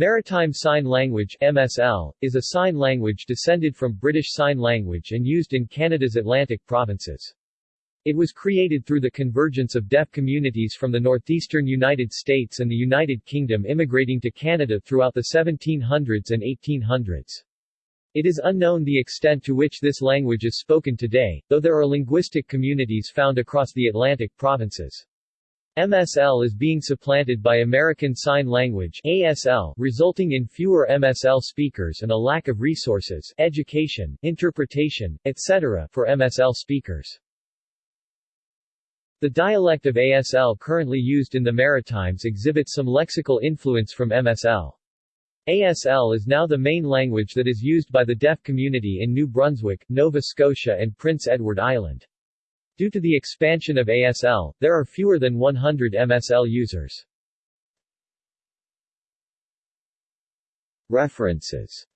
Maritime Sign Language MSL, is a sign language descended from British Sign Language and used in Canada's Atlantic provinces. It was created through the convergence of deaf communities from the northeastern United States and the United Kingdom immigrating to Canada throughout the 1700s and 1800s. It is unknown the extent to which this language is spoken today, though there are linguistic communities found across the Atlantic provinces. MSL is being supplanted by American Sign Language ASL, resulting in fewer MSL speakers and a lack of resources, education, interpretation, etc. for MSL speakers. The dialect of ASL currently used in the Maritimes exhibits some lexical influence from MSL. ASL is now the main language that is used by the deaf community in New Brunswick, Nova Scotia and Prince Edward Island. Due to the expansion of ASL, there are fewer than 100 MSL users. References